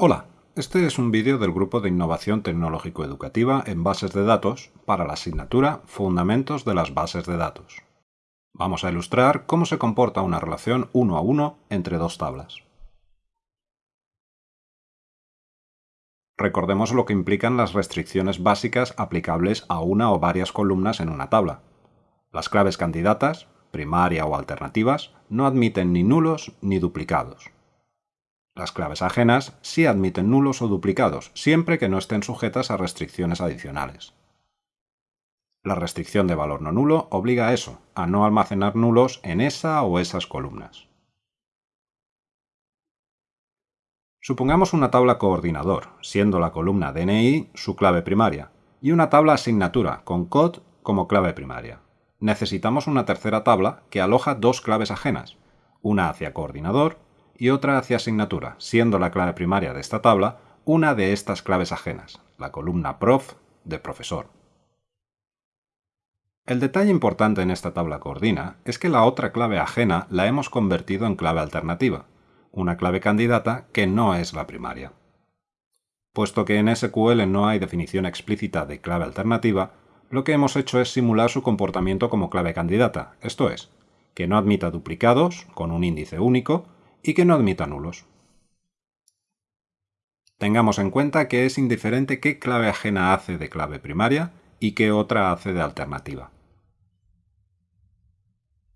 Hola, este es un vídeo del Grupo de Innovación Tecnológico-Educativa en Bases de Datos para la asignatura Fundamentos de las Bases de Datos. Vamos a ilustrar cómo se comporta una relación uno a uno entre dos tablas. Recordemos lo que implican las restricciones básicas aplicables a una o varias columnas en una tabla. Las claves candidatas, primaria o alternativas, no admiten ni nulos ni duplicados. Las claves ajenas sí admiten nulos o duplicados, siempre que no estén sujetas a restricciones adicionales. La restricción de valor no nulo obliga a eso, a no almacenar nulos en esa o esas columnas. Supongamos una tabla coordinador, siendo la columna DNI su clave primaria, y una tabla asignatura con COD como clave primaria. Necesitamos una tercera tabla que aloja dos claves ajenas, una hacia coordinador y otra hacia asignatura, siendo la clave primaria de esta tabla una de estas claves ajenas, la columna prof de profesor. El detalle importante en esta tabla coordina es que la otra clave ajena la hemos convertido en clave alternativa, una clave candidata que no es la primaria. Puesto que en SQL no hay definición explícita de clave alternativa, lo que hemos hecho es simular su comportamiento como clave candidata, esto es, que no admita duplicados con un índice único y que no admita nulos. Tengamos en cuenta que es indiferente qué clave ajena hace de clave primaria y qué otra hace de alternativa.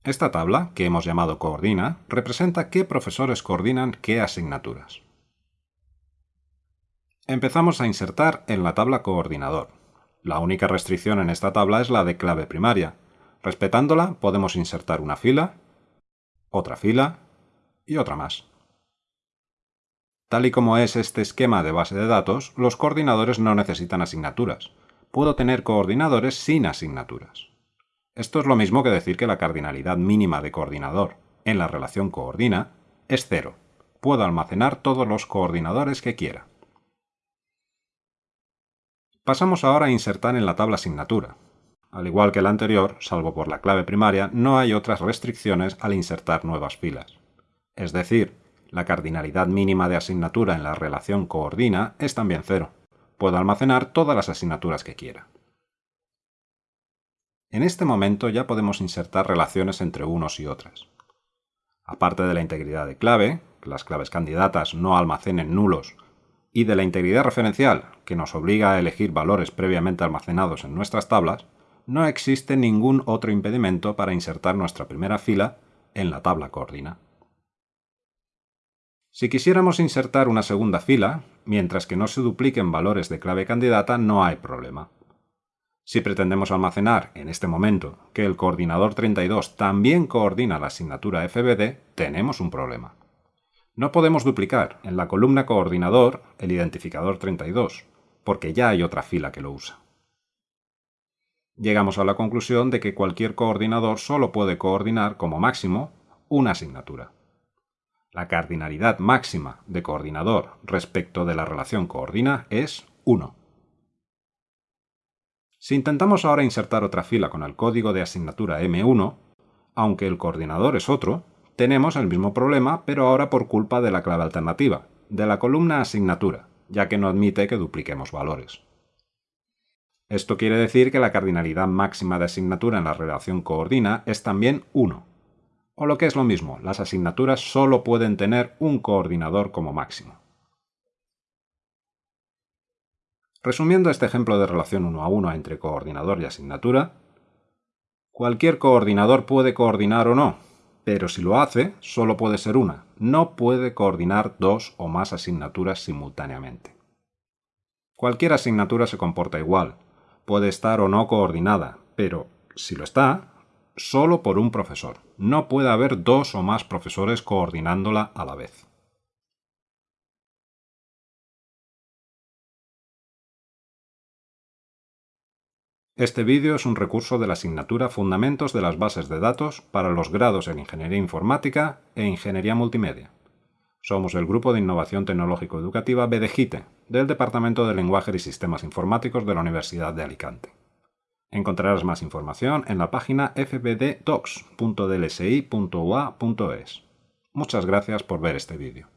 Esta tabla, que hemos llamado coordina, representa qué profesores coordinan qué asignaturas. Empezamos a insertar en la tabla coordinador. La única restricción en esta tabla es la de clave primaria. Respetándola, podemos insertar una fila, otra fila y otra más. Tal y como es este esquema de base de datos, los coordinadores no necesitan asignaturas. Puedo tener coordinadores sin asignaturas. Esto es lo mismo que decir que la cardinalidad mínima de coordinador en la relación coordina es cero. Puedo almacenar todos los coordinadores que quiera. Pasamos ahora a insertar en la tabla asignatura. Al igual que la anterior, salvo por la clave primaria, no hay otras restricciones al insertar nuevas filas es decir, la cardinalidad mínima de asignatura en la relación coordina es también cero. Puedo almacenar todas las asignaturas que quiera. En este momento ya podemos insertar relaciones entre unos y otras. Aparte de la integridad de clave, que las claves candidatas no almacenen nulos, y de la integridad referencial, que nos obliga a elegir valores previamente almacenados en nuestras tablas, no existe ningún otro impedimento para insertar nuestra primera fila en la tabla coordina. Si quisiéramos insertar una segunda fila, mientras que no se dupliquen valores de clave candidata, no hay problema. Si pretendemos almacenar, en este momento, que el coordinador 32 también coordina la asignatura FBD, tenemos un problema. No podemos duplicar en la columna coordinador el identificador 32, porque ya hay otra fila que lo usa. Llegamos a la conclusión de que cualquier coordinador solo puede coordinar como máximo una asignatura. La cardinalidad máxima de coordinador respecto de la relación coordina es 1. Si intentamos ahora insertar otra fila con el código de asignatura M1, aunque el coordinador es otro, tenemos el mismo problema, pero ahora por culpa de la clave alternativa, de la columna asignatura, ya que no admite que dupliquemos valores. Esto quiere decir que la cardinalidad máxima de asignatura en la relación coordina es también 1. O lo que es lo mismo, las asignaturas solo pueden tener un coordinador como máximo. Resumiendo este ejemplo de relación uno a uno entre coordinador y asignatura, cualquier coordinador puede coordinar o no, pero si lo hace, solo puede ser una, no puede coordinar dos o más asignaturas simultáneamente. Cualquier asignatura se comporta igual, puede estar o no coordinada, pero si lo está, solo por un profesor. No puede haber dos o más profesores coordinándola a la vez. Este vídeo es un recurso de la asignatura Fundamentos de las bases de datos para los grados en Ingeniería Informática e Ingeniería Multimedia. Somos el Grupo de Innovación Tecnológico Educativa BDGITE, del Departamento de Lenguaje y Sistemas Informáticos de la Universidad de Alicante. Encontrarás más información en la página fbddocs.dlsi.ua.es. Muchas gracias por ver este vídeo.